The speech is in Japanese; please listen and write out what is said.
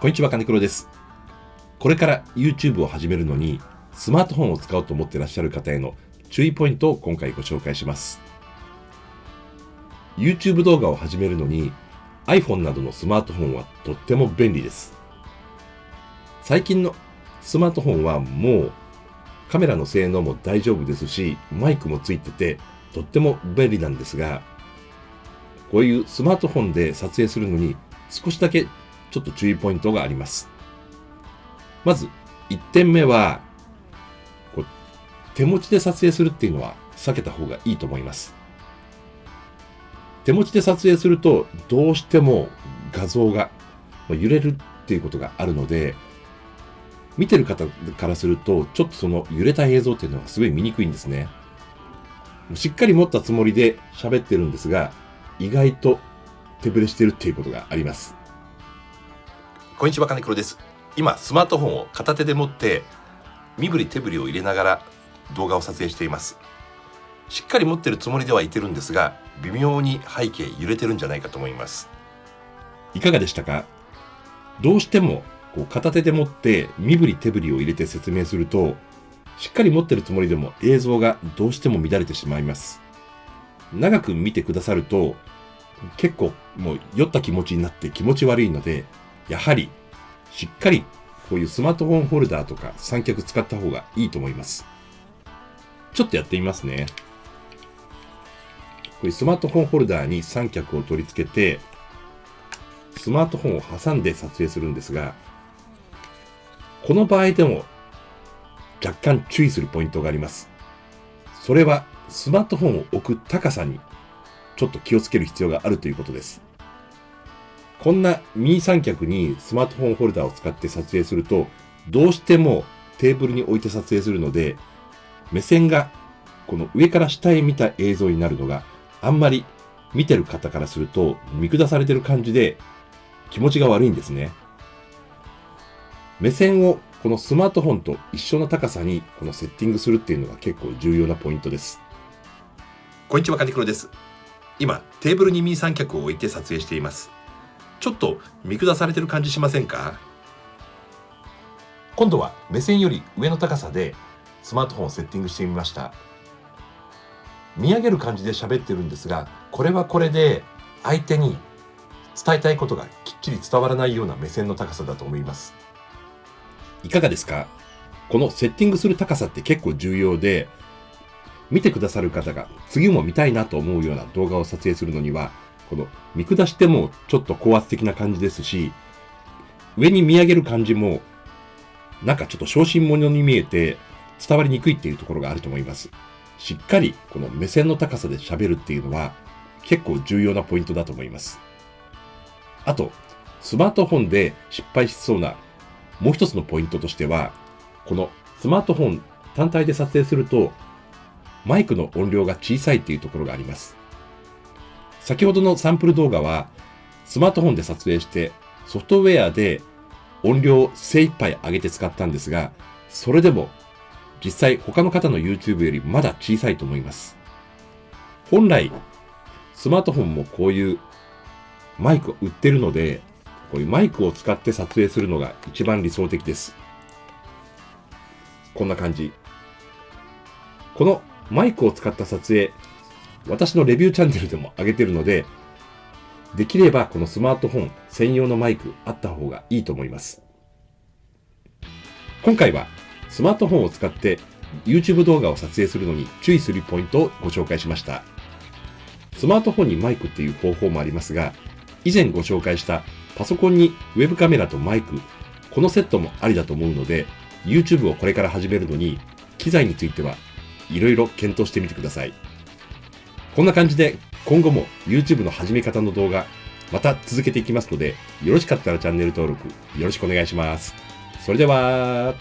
こんにちは、金黒です。これから YouTube を始めるのに、スマートフォンを使おうと思ってらっしゃる方への注意ポイントを今回ご紹介します。YouTube 動画を始めるのに、iPhone などのスマートフォンはとっても便利です。最近のスマートフォンはもうカメラの性能も大丈夫ですし、マイクもついてて、とっても便利なんですが、こういうスマートフォンで撮影するのに少しだけちょっと注意ポイントがあります。まず、1点目は、こう手持ちで撮影するっていうのは避けた方がいいと思います。手持ちで撮影すると、どうしても画像が揺れるっていうことがあるので、見てる方からすると、ちょっとその揺れた映像っていうのはすごい見にくいんですね。しっかり持ったつもりで喋ってるんですが、意外と手ぶれしてるっていうことがあります。こんにちは、金黒です。今、スマートフォンを片手で持って、身振り手振りを入れながら動画を撮影しています。しっかり持ってるつもりではいてるんですが、微妙に背景揺れてるんじゃないかと思います。いかがでしたか？どうしてもこう片手で持って身振り手振りを入れて説明すると、しっかり持ってるつもりでも映像がどうしても乱れてしまいます。長く見てくださると、結構もう酔った気持ちになって気持ち悪いので、やはりしっかりこういうスマートフォンホルダーとか三脚使った方がいいと思います。ちょっとやってみますね。こういうスマートフォンホルダーに三脚を取り付けて、スマートフォンを挟んで撮影するんですが、この場合でも若干注意するポイントがあります。それはスマートフォンを置く高さにちょっと気をつける必要があるということです。こんなミニ三脚にスマートフォンホルダーを使って撮影すると、どうしてもテーブルに置いて撮影するので、目線がこの上から下へ見た映像になるのがあんまり見てる方からすると見下されてる感じで気持ちが悪いんですね。目線をこのスマートフォンと一緒の高さにこのセッティングするっていうのが結構重要なポイントです。こんにちは、カニクロです。今、テーブルにミニ三脚を置いて撮影しています。ちょっと見下されてる感じしませんか？今度は目線より上の高さでスマートフォンをセッティングしてみました。見上げる感じで喋ってるんですが、これはこれで相手に伝えたいことがきっちり伝わらないような目線の高さだと思います。いかがですか？このセッティングする高さって結構重要で、見てくださる方が次も見たいなと思うような動画を撮影するのには、この見下してもちょっと高圧的な感じですし、上に見上げる感じも、なんかちょっと小心者に見えて伝わりにくいっていうところがあると思います。しっかりこの目線の高さで喋るっていうのは結構重要なポイントだと思います。あと、スマートフォンで失敗しそうなもう一つのポイントとしては、このスマートフォン単体で撮影すると、マイクの音量が小さいっていうところがあります。先ほどのサンプル動画は、スマートフォンで撮影して、ソフトウェアで音量を精一杯上げて使ったんですが、それでも実際他の方の YouTube よりまだ小さいと思います。本来、スマートフォンもこういうマイクを売ってるので、こういうマイクを使って撮影するのが一番理想的です。こんな感じ。このマイクを使った撮影、私のレビューチャンネルでも上げてるので、できればこのスマートフォン専用のマイクあった方がいいと思います。今回はスマートフォンを使って YouTube 動画を撮影するのに注意するポイントをご紹介しました。スマートフォンにマイクっていう方法もありますが、以前ご紹介したパソコンにウェブカメラとマイク、このセットもありだと思うので、YouTube をこれから始めるのに、機材についてはいろいろ検討してみてください。こんな感じで今後も YouTube の始め方の動画、また続けていきますので、よろしかったらチャンネル登録よろしくお願いします。それでは、